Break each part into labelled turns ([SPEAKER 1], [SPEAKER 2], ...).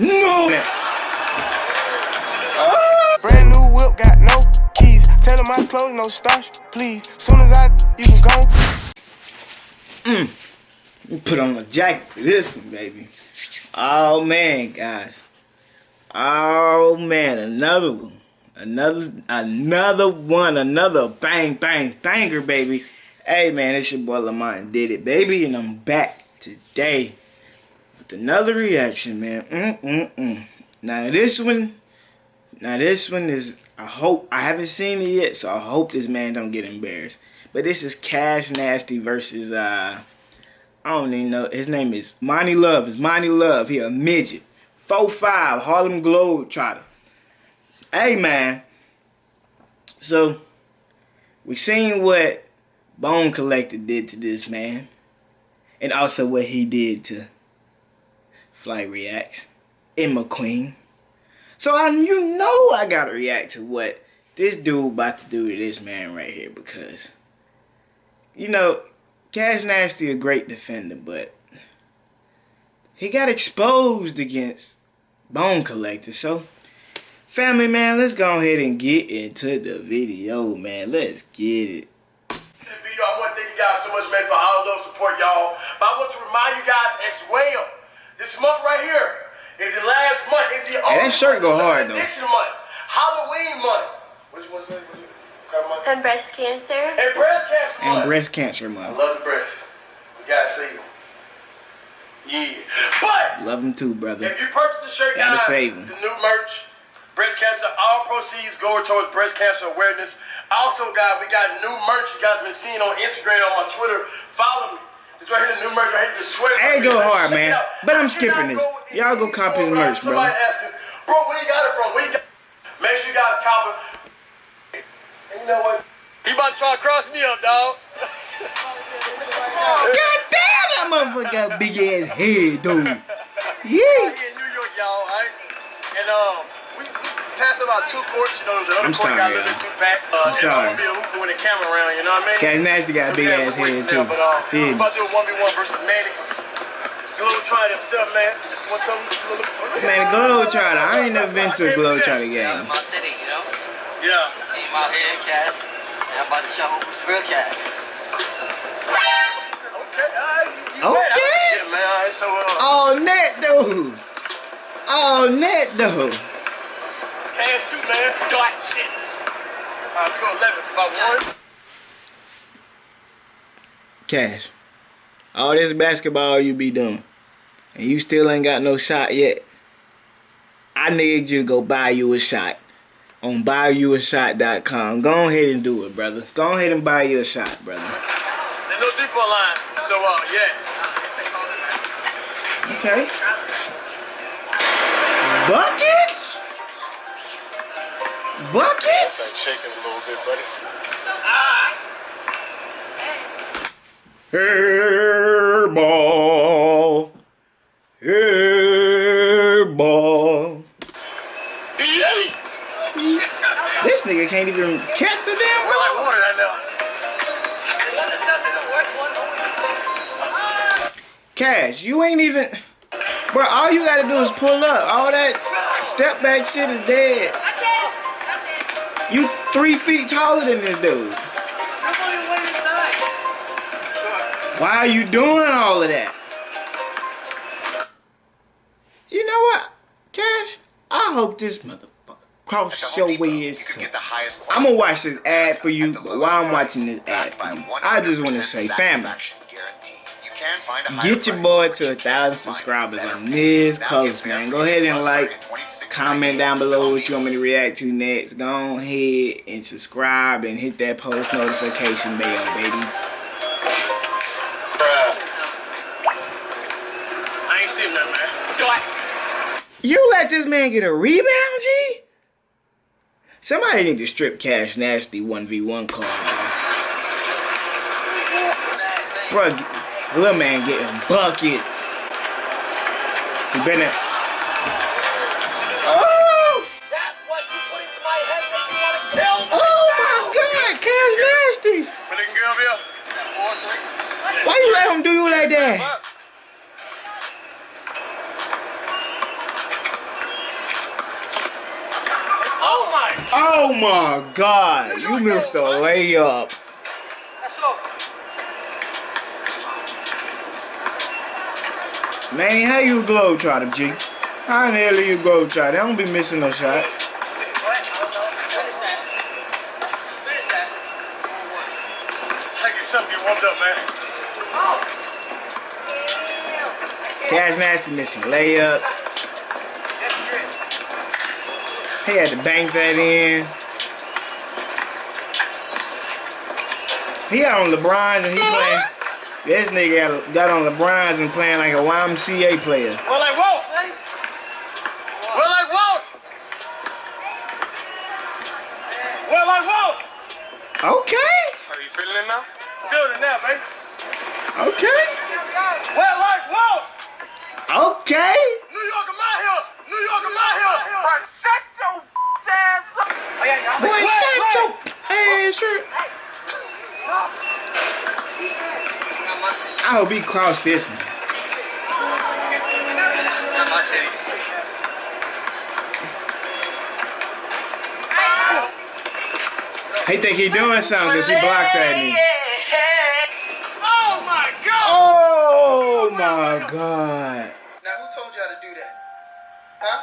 [SPEAKER 1] No!
[SPEAKER 2] Brand new whip, got no keys. Tell him my clothes, no starch, please. Soon as I, you can go.
[SPEAKER 1] Mm. Put on a jacket for this one, baby. Oh, man, guys. Oh, man, another one. Another, another one, another bang, bang, banger, baby. Hey, man, it's your boy Lamont did it, baby, and I'm back today with another reaction, man. Mm-mm-mm. Now, this one, now this one is, I hope, I haven't seen it yet, so I hope this man don't get embarrassed. But this is Cash Nasty versus, uh, I don't even know, his name is Monty Love. It's Monty Love. He a midget. 4-5, Harlem Globetrotter. Hey, man. So, we seen what Bone Collector did to this man. And also what he did to Flight Reacts and McQueen. So I you know I gotta react to what this dude about to do to this man right here because you know, Cash Nasty a great defender, but he got exposed against Bone Collector. So family man, let's go ahead and get into the video, man. Let's get it.
[SPEAKER 3] I want to thank you guys so much, man, for all love support, y'all. But I want to remind you guys as well, this month right here is the last month. It's the
[SPEAKER 1] hey, that shirt go hard, though.
[SPEAKER 3] month. Halloween month. What you want to say? What you,
[SPEAKER 4] and breast cancer.
[SPEAKER 3] And breast cancer month.
[SPEAKER 1] And breast cancer month.
[SPEAKER 3] I love the breast. We gotta save them. Yeah. But
[SPEAKER 1] love them too, brother.
[SPEAKER 3] If you purchase the shirt,
[SPEAKER 1] gotta
[SPEAKER 3] guys,
[SPEAKER 1] save them.
[SPEAKER 3] The new merch, breast cancer, all proceeds go towards breast cancer awareness. Also, guys, we got new merch you guys been seeing on Instagram, on my Twitter. Follow me. Right here, the new merch. I hate the sweater.
[SPEAKER 1] Hey, go hard, man. But I'm skipping this. Y'all go cop his merch, bro.
[SPEAKER 3] Somebody bro, where you got it from? Where you got Make sure you guys copy. And you know what? He about to try to cross me up, dog.
[SPEAKER 1] God damn, that motherfucker got big ass head, dude. Yeah.
[SPEAKER 3] New York, y'all, right? And um, we passed about two courts, you know, the other
[SPEAKER 1] I'm
[SPEAKER 3] court
[SPEAKER 1] sorry,
[SPEAKER 3] got a little bit too back. Uh,
[SPEAKER 1] I'm sorry.
[SPEAKER 3] I'm gonna be a hooper when the camera around, you know what I mean?
[SPEAKER 1] Cash Nasty got a big ass head too.
[SPEAKER 3] But, uh,
[SPEAKER 1] yeah.
[SPEAKER 3] I'm about to do a 1v1 versus Manny. A little try himself, man. Want something?
[SPEAKER 1] Man, Globetrotter. I ain't never been to a Globetrotter game.
[SPEAKER 5] My city, you know?
[SPEAKER 3] Yeah.
[SPEAKER 5] Came out here, cat. I'm about to show who's real cat.
[SPEAKER 3] Okay, alright.
[SPEAKER 1] Okay.
[SPEAKER 3] Yeah, man. Alright, so, uh.
[SPEAKER 1] Oh, net, dude. Oh, net, dude.
[SPEAKER 3] Too, man. Got shit. Alright, we go 11. About one.
[SPEAKER 1] Cash. All this basketball you be doing. And you still ain't got no shot yet. I need you to go buy you a shot on buyyouashot.com. Go ahead and do it, brother. Go ahead and buy you a shot, brother.
[SPEAKER 3] There's no deep line. So, uh, yeah.
[SPEAKER 1] Okay. Buckets? Buckets?
[SPEAKER 3] Shaking a little bit, buddy.
[SPEAKER 1] Hairball. Hairball. This nigga can't even catch the damn
[SPEAKER 3] We're like water right now.
[SPEAKER 1] Cash, you ain't even... Bro, all you gotta do is pull up. All that step back shit is dead. You three feet taller than this dude. Why are you doing all of that? You know what, Cash? I hope this motherfucker cross your way I'm gonna watch this ad for you, but while I'm watching this ad for you, I just want to say, family, get your boy to a thousand subscribers on this post, man. Go ahead and like, comment down below what you want me to react to next. Go ahead and subscribe and hit that post notification bell, baby.
[SPEAKER 3] I ain't seen that, man.
[SPEAKER 1] You let this man get a rebound, G? Somebody need to strip Cash Nasty 1v1 card, bro. Bro, little man getting buckets. He better...
[SPEAKER 3] him do you like that?
[SPEAKER 1] Oh my. Oh my God! You missed a layup. Man, how you glow to G? How in the hell are you glow try? I don't be missing no shots.
[SPEAKER 3] Take warmed up, man.
[SPEAKER 1] Cash Nasty missing layups. He had to bank that in. He out on LeBron's and he playing. This nigga got, got on LeBron's and playing like a YMCA player.
[SPEAKER 3] Well, I won't. Well, I won't. Well, I won't.
[SPEAKER 1] Okay,
[SPEAKER 3] Are you feeling it now? Feeling it now, baby.
[SPEAKER 1] Okay,
[SPEAKER 3] Well, I won't.
[SPEAKER 1] okay.
[SPEAKER 3] New York, I'm out here. New York, I'm out here. Shut your ass up. Oh.
[SPEAKER 1] Boy, shut your ass shirt.
[SPEAKER 5] Not my city.
[SPEAKER 1] I hope he crossed this one.
[SPEAKER 5] My city.
[SPEAKER 1] He think he doing something because he blocked that nigga.
[SPEAKER 3] Oh, my God.
[SPEAKER 1] Oh my god.
[SPEAKER 2] Now, who told y'all to do that? Huh?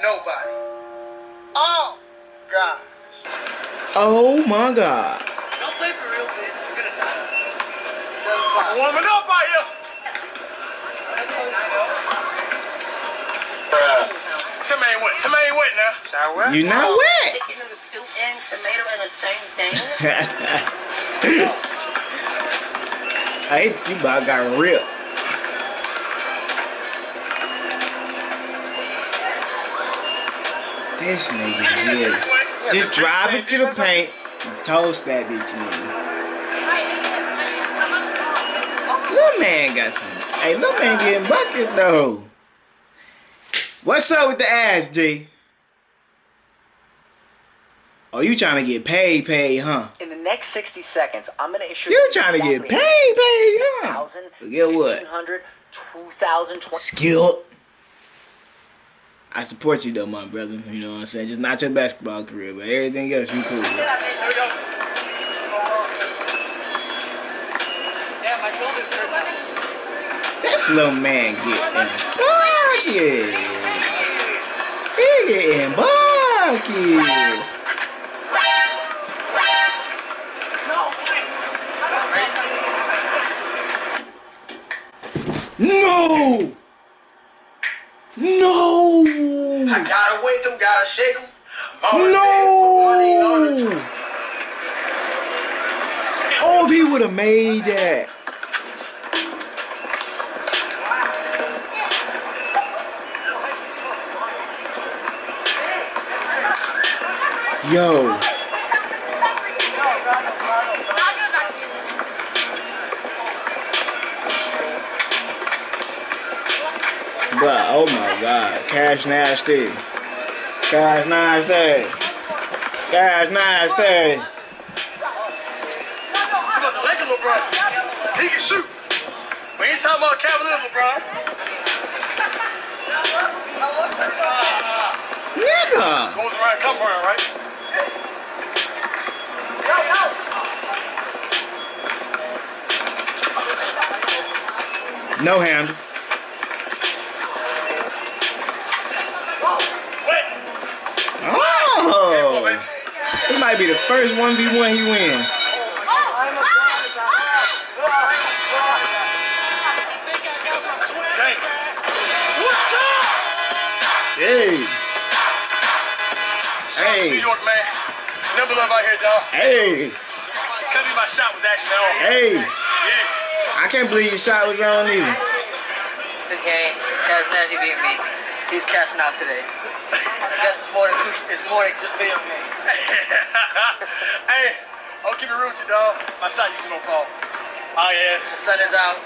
[SPEAKER 2] Nobody. Oh, gosh.
[SPEAKER 1] Oh my god.
[SPEAKER 5] Don't play for real, bitch. You're gonna die.
[SPEAKER 3] I'm
[SPEAKER 5] o'clock.
[SPEAKER 3] warming up out here. Tim ain't wet. Tim ain't wet now.
[SPEAKER 1] You not wet.
[SPEAKER 5] Chicken and soup and tomato and the same thing.
[SPEAKER 1] hey, you about got ripped. This nigga here. Just drive it to the paint and toast that bitch in. Little man got some. Hey, little man getting buckets though. What's up with the ass, G? Oh, you trying to get paid, paid, huh?
[SPEAKER 6] In the next 60 seconds, I'm going to issue
[SPEAKER 1] You're trying to get paid, paid, huh?
[SPEAKER 6] 1,000,
[SPEAKER 1] Forget what?
[SPEAKER 6] 1,500, 2,000, 20.
[SPEAKER 1] Skilled. I support you though, my brother. You know what I'm saying? Just not your basketball career, but everything else you cool. with.
[SPEAKER 5] Yeah, my shoulder's hurt.
[SPEAKER 1] This little man getting buckets. He getting buckets. No! No!
[SPEAKER 3] I gotta wake them, gotta shake them.
[SPEAKER 1] No! Oh, if he would have made that. Yo. But oh my god, Cash Nasty. Cash Nasty. Cash Nasty.
[SPEAKER 3] Come on, the Laker LeBron. He can shoot. We ain't talking about Cavalier LeBron.
[SPEAKER 1] Nigga.
[SPEAKER 3] Goes around, come around, right?
[SPEAKER 1] No handles. Might be the first 1v1 he win.
[SPEAKER 3] Dang.
[SPEAKER 1] Hey.
[SPEAKER 3] Shout
[SPEAKER 1] Hey.
[SPEAKER 3] New York, man. Never love out here, dog.
[SPEAKER 1] Hey.
[SPEAKER 3] Couldn't be my shot was actually on.
[SPEAKER 1] Hey.
[SPEAKER 3] Yeah.
[SPEAKER 1] I can't believe your shot was on either.
[SPEAKER 5] Okay, Cash Nasty beat me. He's cashing out today. I guess it's more than two, it's more than just video game.
[SPEAKER 3] hey, I'll keep it real with you, dog. My shot usually don't fall. Oh, yeah.
[SPEAKER 5] The sun is out.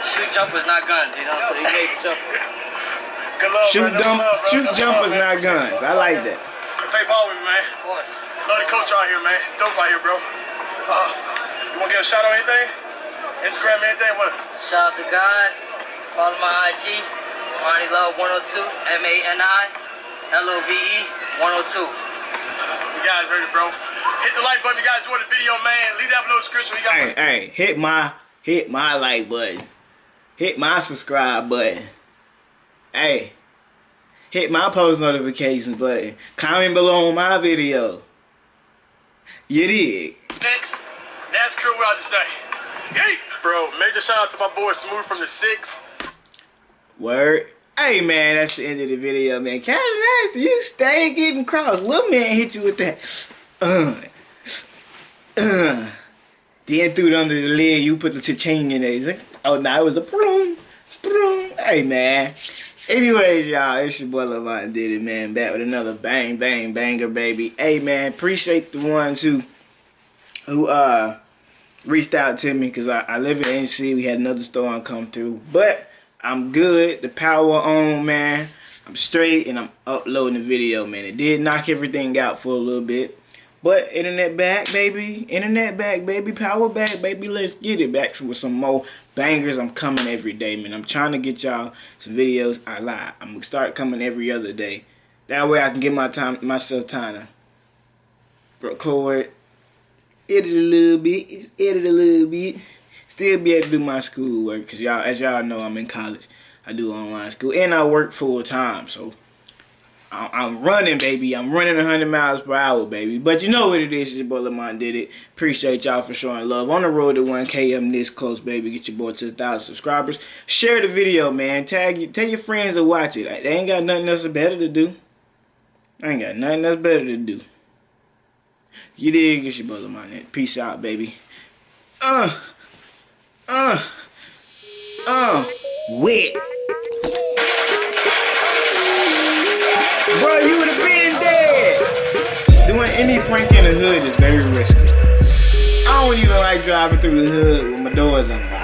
[SPEAKER 5] Shoot jumpers, not guns, you know, so he made the jumper.
[SPEAKER 3] Good love,
[SPEAKER 1] Shoot
[SPEAKER 3] bro.
[SPEAKER 1] Dump,
[SPEAKER 3] love,
[SPEAKER 1] shoot
[SPEAKER 3] Good
[SPEAKER 1] jumpers,
[SPEAKER 3] love,
[SPEAKER 1] not guns. I like that.
[SPEAKER 3] Play ball with me, man.
[SPEAKER 5] Of course.
[SPEAKER 3] Love the coach out here, man. Dope out here, bro. Uh, you want to get a shot on anything? Instagram, anything? What?
[SPEAKER 5] Shout out to God. Follow my IG. Mani Love 102, M A N I L O V E 102.
[SPEAKER 3] You guys heard it, bro. Hit the like button. You guys enjoyed the video, man. Leave that below the description. We got.
[SPEAKER 1] Hey, hey, hit my hit my like button. Hit my subscribe button. Hey, hit my post notifications button. Comment below on my video. You dig?
[SPEAKER 3] Next, NASCAR we out this day. Hey, bro. Major shout out to my boy Smooth from the Six.
[SPEAKER 1] Word. Hey man, that's the end of the video, man. Cash nasty, you stay getting crossed. Little man hit you with that. Uh, uh. Then threw it under the lid, you put the cha-ching in there. Oh, now it was a boom, boom. Hey man. Anyways, y'all, it's your boy Lamont did it, man. Back with another bang, bang, banger, baby. Hey man, appreciate the ones who, who uh, reached out to me because I, I live in NC. We had another storm come through, but I'm good. The power on, man. I'm straight and I'm uploading the video, man. It did knock everything out for a little bit. But internet back, baby. Internet back, baby. Power back, baby. Let's get it back with some more bangers. I'm coming every day, man. I'm trying to get y'all some videos. I lie. I'm going to start coming every other day. That way I can give my time, myself time to record, edit a little bit, edit a little bit still be able to do my school work because y'all, as y'all know, I'm in college. I do online school and I work full time. So I'm running, baby. I'm running 100 miles per hour, baby. But you know what it is. Your boy Lamont did it. Appreciate y'all for showing love. On the road to 1K, I'm this close, baby. Get your boy to 1,000 subscribers. Share the video, man. Tag you. Tell your friends to watch it. They ain't got nothing else better to do. I ain't got nothing else better to do. You did. Get your boy Lamont. Peace out, baby. Uh. Uh. Uh. Wet. Bro, you would have been dead. Doing any prank in the hood is very risky. I don't even like driving through the hood with my doors unlocked.